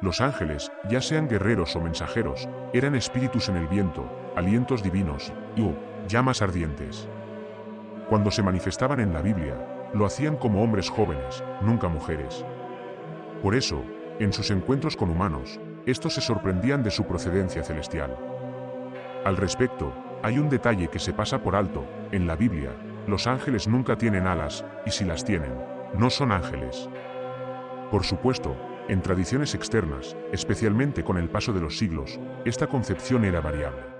Los ángeles, ya sean guerreros o mensajeros, eran espíritus en el viento, alientos divinos y uh, llamas ardientes. Cuando se manifestaban en la Biblia, lo hacían como hombres jóvenes, nunca mujeres. Por eso, en sus encuentros con humanos, estos se sorprendían de su procedencia celestial. Al respecto, hay un detalle que se pasa por alto, en la Biblia, los ángeles nunca tienen alas, y si las tienen, no son ángeles. Por supuesto, en tradiciones externas, especialmente con el paso de los siglos, esta concepción era variable.